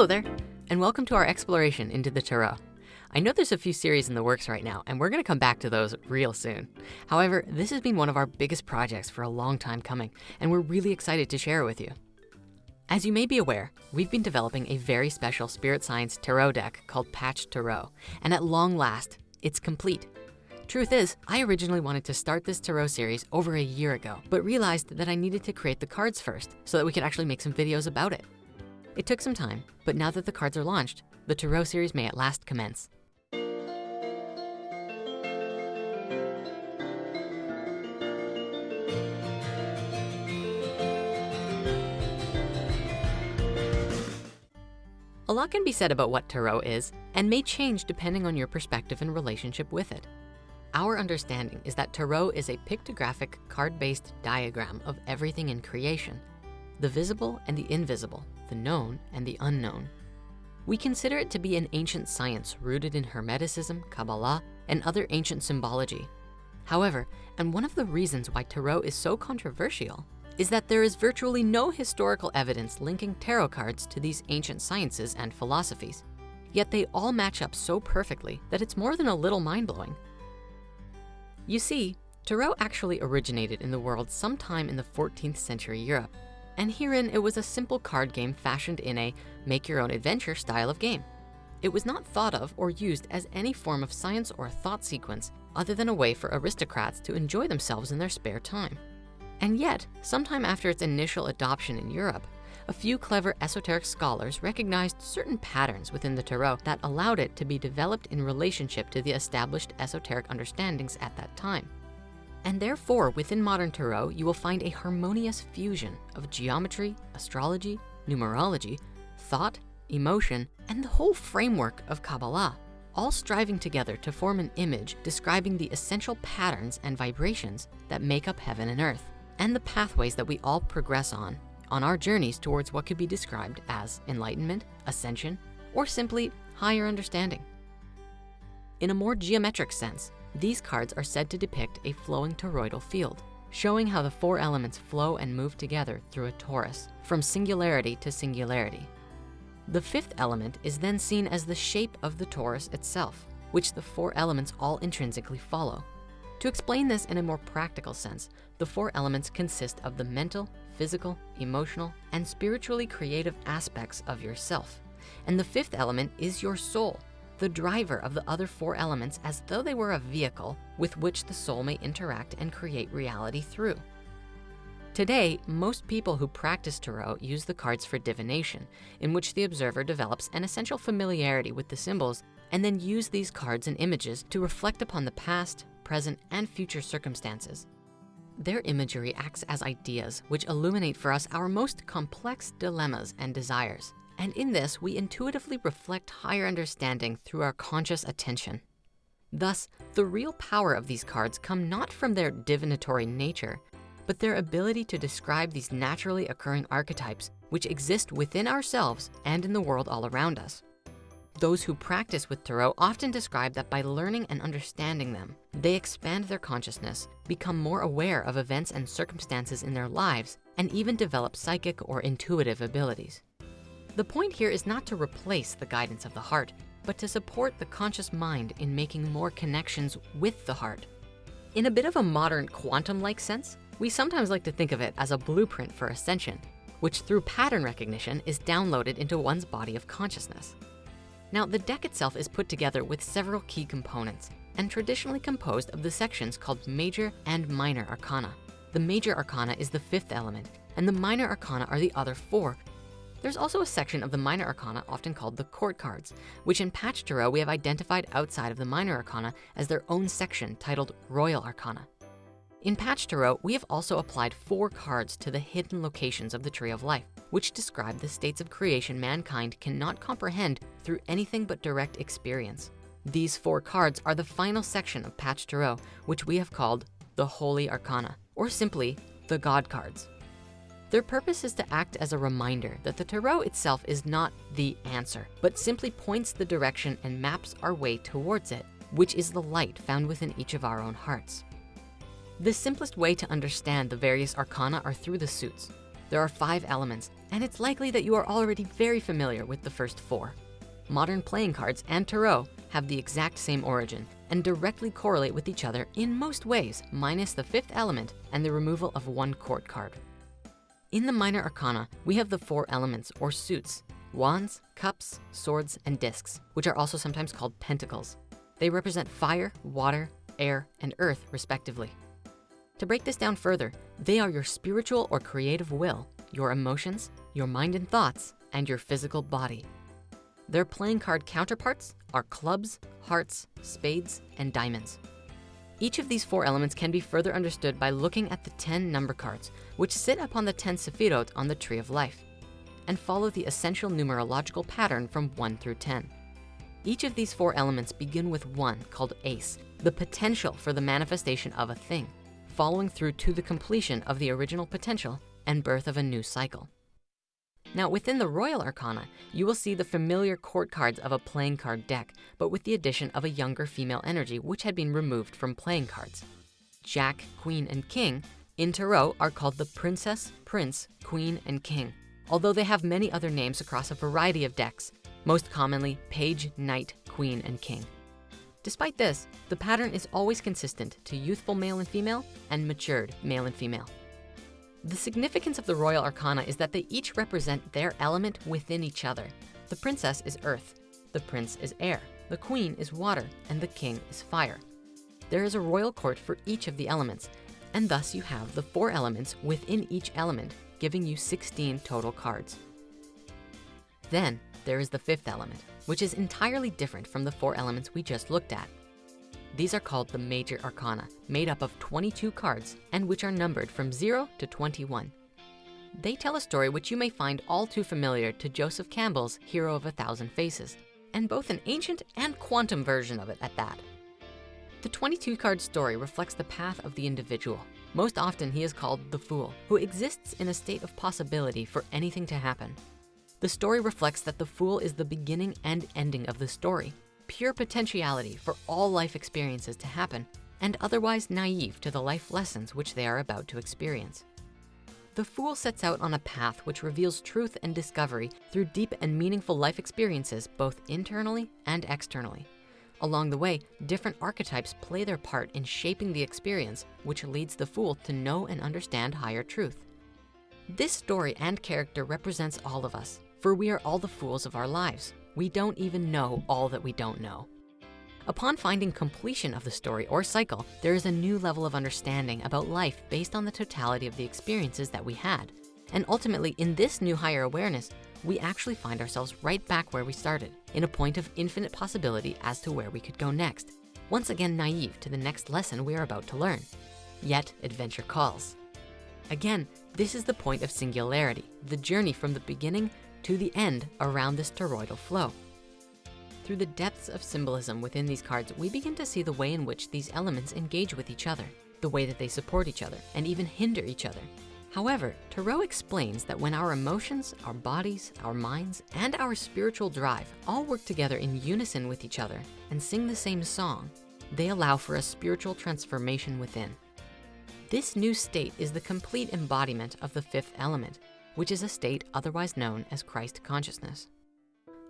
Hello there, and welcome to our exploration into the Tarot. I know there's a few series in the works right now, and we're gonna come back to those real soon. However, this has been one of our biggest projects for a long time coming, and we're really excited to share it with you. As you may be aware, we've been developing a very special Spirit Science Tarot deck called Path Tarot, and at long last, it's complete. Truth is, I originally wanted to start this Tarot series over a year ago, but realized that I needed to create the cards first so that we could actually make some videos about it. It took some time, but now that the cards are launched, the Tarot series may at last commence. A lot can be said about what Tarot is and may change depending on your perspective and relationship with it. Our understanding is that Tarot is a pictographic card-based diagram of everything in creation, the visible and the invisible, the known and the unknown. We consider it to be an ancient science rooted in Hermeticism, Kabbalah, and other ancient symbology. However, and one of the reasons why Tarot is so controversial is that there is virtually no historical evidence linking tarot cards to these ancient sciences and philosophies. Yet they all match up so perfectly that it's more than a little mind-blowing. You see, Tarot actually originated in the world sometime in the 14th century Europe and herein it was a simple card game fashioned in a make your own adventure style of game. It was not thought of or used as any form of science or thought sequence other than a way for aristocrats to enjoy themselves in their spare time. And yet, sometime after its initial adoption in Europe, a few clever esoteric scholars recognized certain patterns within the Tarot that allowed it to be developed in relationship to the established esoteric understandings at that time. And therefore, within modern Tarot, you will find a harmonious fusion of geometry, astrology, numerology, thought, emotion, and the whole framework of Kabbalah, all striving together to form an image describing the essential patterns and vibrations that make up heaven and earth, and the pathways that we all progress on, on our journeys towards what could be described as enlightenment, ascension, or simply higher understanding. In a more geometric sense, these cards are said to depict a flowing toroidal field, showing how the four elements flow and move together through a torus, from singularity to singularity. The fifth element is then seen as the shape of the torus itself, which the four elements all intrinsically follow. To explain this in a more practical sense, the four elements consist of the mental, physical, emotional, and spiritually creative aspects of yourself. And the fifth element is your soul, the driver of the other four elements as though they were a vehicle with which the soul may interact and create reality through. Today, most people who practice Tarot use the cards for divination, in which the observer develops an essential familiarity with the symbols and then use these cards and images to reflect upon the past, present, and future circumstances. Their imagery acts as ideas which illuminate for us our most complex dilemmas and desires. And in this, we intuitively reflect higher understanding through our conscious attention. Thus, the real power of these cards come not from their divinatory nature, but their ability to describe these naturally occurring archetypes which exist within ourselves and in the world all around us. Those who practice with Tarot often describe that by learning and understanding them, they expand their consciousness, become more aware of events and circumstances in their lives, and even develop psychic or intuitive abilities. The point here is not to replace the guidance of the heart, but to support the conscious mind in making more connections with the heart. In a bit of a modern quantum-like sense, we sometimes like to think of it as a blueprint for ascension, which through pattern recognition is downloaded into one's body of consciousness. Now, the deck itself is put together with several key components and traditionally composed of the sections called major and minor arcana. The major arcana is the fifth element, and the minor arcana are the other four there's also a section of the minor arcana often called the court cards, which in Path Tarot we have identified outside of the minor arcana as their own section titled Royal Arcana. In Path Tarot, we have also applied four cards to the hidden locations of the Tree of Life, which describe the states of creation mankind cannot comprehend through anything but direct experience. These four cards are the final section of Path Tarot, which we have called the Holy Arcana, or simply the God cards. Their purpose is to act as a reminder that the Tarot itself is not the answer, but simply points the direction and maps our way towards it, which is the light found within each of our own hearts. The simplest way to understand the various arcana are through the suits. There are five elements, and it's likely that you are already very familiar with the first four. Modern playing cards and Tarot have the exact same origin and directly correlate with each other in most ways, minus the fifth element and the removal of one court card. In the minor arcana, we have the four elements or suits, wands, cups, swords, and discs, which are also sometimes called pentacles. They represent fire, water, air, and earth respectively. To break this down further, they are your spiritual or creative will, your emotions, your mind and thoughts, and your physical body. Their playing card counterparts are clubs, hearts, spades, and diamonds. Each of these four elements can be further understood by looking at the 10 number cards, which sit upon the 10 Sephirot on the Tree of Life, and follow the essential numerological pattern from one through 10. Each of these four elements begin with one called ace, the potential for the manifestation of a thing, following through to the completion of the original potential and birth of a new cycle. Now within the Royal Arcana, you will see the familiar court cards of a playing card deck, but with the addition of a younger female energy, which had been removed from playing cards. Jack, Queen, and King in Tarot are called the Princess, Prince, Queen, and King, although they have many other names across a variety of decks, most commonly Page, Knight, Queen, and King. Despite this, the pattern is always consistent to youthful male and female and matured male and female. The significance of the Royal Arcana is that they each represent their element within each other. The princess is earth, the prince is air, the queen is water, and the king is fire. There is a royal court for each of the elements, and thus you have the four elements within each element, giving you 16 total cards. Then there is the fifth element, which is entirely different from the four elements we just looked at. These are called the Major Arcana, made up of 22 cards and which are numbered from zero to 21. They tell a story which you may find all too familiar to Joseph Campbell's Hero of a Thousand Faces, and both an ancient and quantum version of it at that. The 22 card story reflects the path of the individual. Most often he is called the fool, who exists in a state of possibility for anything to happen. The story reflects that the fool is the beginning and ending of the story, pure potentiality for all life experiences to happen and otherwise naive to the life lessons which they are about to experience. The fool sets out on a path which reveals truth and discovery through deep and meaningful life experiences, both internally and externally. Along the way, different archetypes play their part in shaping the experience, which leads the fool to know and understand higher truth. This story and character represents all of us, for we are all the fools of our lives. We don't even know all that we don't know. Upon finding completion of the story or cycle, there is a new level of understanding about life based on the totality of the experiences that we had. And ultimately, in this new higher awareness, we actually find ourselves right back where we started, in a point of infinite possibility as to where we could go next. Once again, naive to the next lesson we are about to learn. Yet, adventure calls. Again, this is the point of singularity, the journey from the beginning to the end around this toroidal flow. Through the depths of symbolism within these cards, we begin to see the way in which these elements engage with each other, the way that they support each other and even hinder each other. However, Tarot explains that when our emotions, our bodies, our minds, and our spiritual drive all work together in unison with each other and sing the same song, they allow for a spiritual transformation within. This new state is the complete embodiment of the fifth element, which is a state otherwise known as Christ consciousness.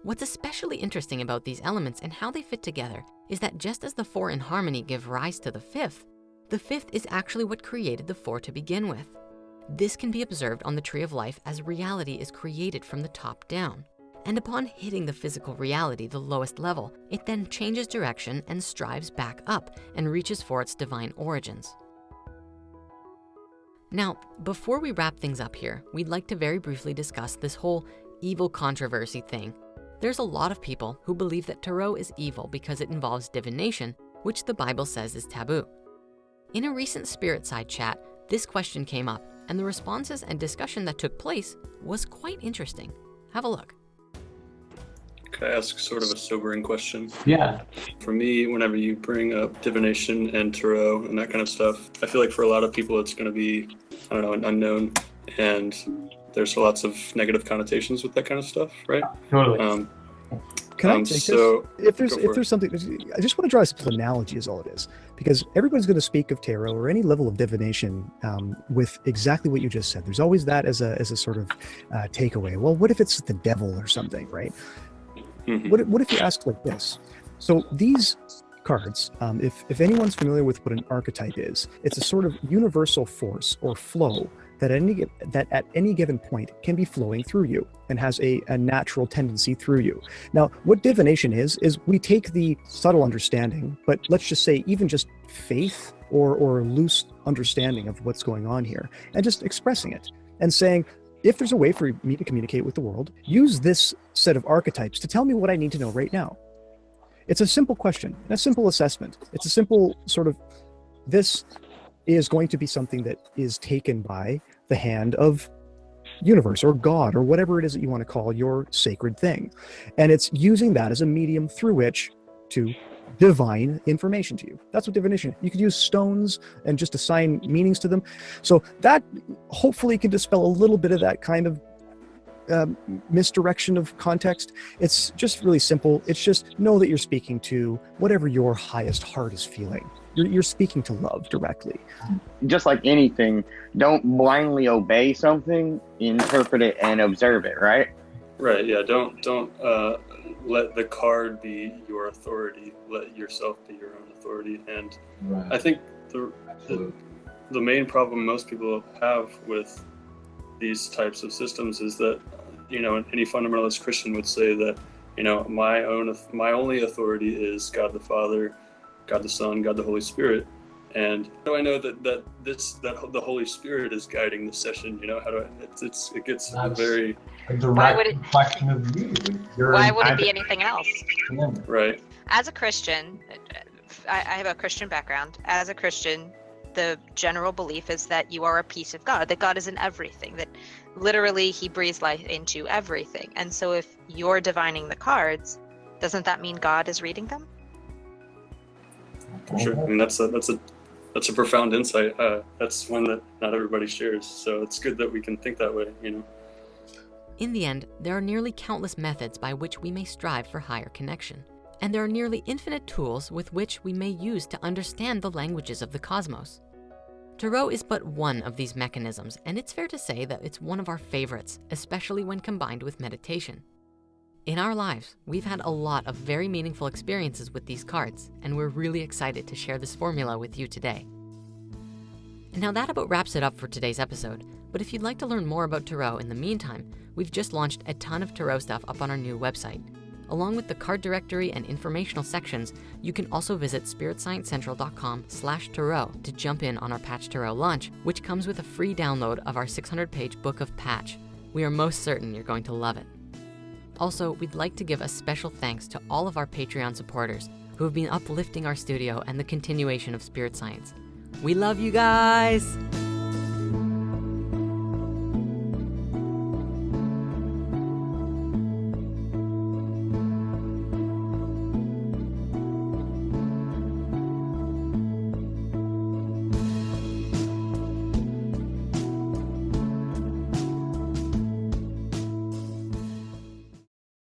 What's especially interesting about these elements and how they fit together is that just as the four in harmony give rise to the fifth, the fifth is actually what created the four to begin with. This can be observed on the tree of life as reality is created from the top down. And upon hitting the physical reality, the lowest level, it then changes direction and strives back up and reaches for its divine origins. Now, before we wrap things up here, we'd like to very briefly discuss this whole evil controversy thing. There's a lot of people who believe that Tarot is evil because it involves divination, which the Bible says is taboo. In a recent Spirit Science chat, this question came up and the responses and discussion that took place was quite interesting. Have a look. Can I ask sort of a sobering question? Yeah. For me, whenever you bring up divination and tarot and that kind of stuff, I feel like for a lot of people it's going to be, I don't know, an unknown. And there's lots of negative connotations with that kind of stuff, right? Totally. Um, Can Um, I take so- this? If there's if there's something, I just want to draw a simple analogy, is all it is, because everybody's going to speak of tarot or any level of divination um, with exactly what you just said. There's always that as a as a sort of uh, takeaway. Well, what if it's the devil or something, right? Mhm. What, if- what if you ask like this? So these cards, um, if, if anyone's familiar with what an archetype is, it's a sort of universal force or flow that any that at any given point can be flowing through you and has a, a natural tendency through you. Now, what divination is is we take the subtle understanding, but let's just say even just faith or or loose understanding of what's going on here, and just expressing it and saying, if there's a way for me to communicate with the world, use this set of archetypes to tell me what I need to know right now. It's a simple question, a simple assessment. It's a simple sort of this is going to be something that is taken by the hand of universe or God or whatever it is that you want to call your sacred thing. And it's using that as a medium through which to divine information to you. That's what divination. You could use stones and just assign meanings to them. So that hopefully can dispel a little bit of that kind of um, misdirection of context. It's just really simple. It's just know that you're speaking to whatever your highest heart is feeling. You're, you're speaking to love directly. just like anything, don't blindly obey something, interpret it and observe it, right? Right. Yeah. Don't don't uh, let the card be your authority. Let yourself be your own authority. And I think the Absolutely. the main problem most people have with these types of systems is that you know any fundamentalist Christian would say that you know my own my only authority is God the Father, God the Son, God the Holy Spirit. And how do I know that that this that the Holy Spirit is guiding the session? You know how do I? It's, it's it gets That's- very A direct would it- reflection of you. You're Why would it be anything else? advocate. right. As a Christian, I, I have a Christian background. As a Christian, the general belief is that you are a piece of God, that God is in everything, that literally He breathes life into everything. And so if you're divining the cards, doesn't that mean God is reading them? Sure. I mean, that's a that's a that's a profound insight. Uh, that's one that not everybody shares. So it's good that we can think that way. You know. In the end, there are nearly countless methods by which we may strive for higher connection. And there are nearly infinite tools with which we may use to understand the languages of the cosmos. Tarot is but one of these mechanisms, and it's fair to say that it's one of our favorites, especially when combined with meditation. In our lives, we've had a lot of very meaningful experiences with these cards, and we're really excited to share this formula with you today. And now that about wraps it up for today's episode. But if you'd like to learn more about Tarot in the meantime, we've just launched a ton of Tarot stuff up on our new website. Along with the card directory and informational sections, you can also visit spiritsciencecentral.com slash Tarot to jump in on our Path Tarot launch, which comes with a free download of our 600-page book of Path. We are most certain you're going to love it. Also, we'd like to give a special thanks to all of our Patreon supporters who have been uplifting our studio and the continuation of Spirit Science. We love you guys!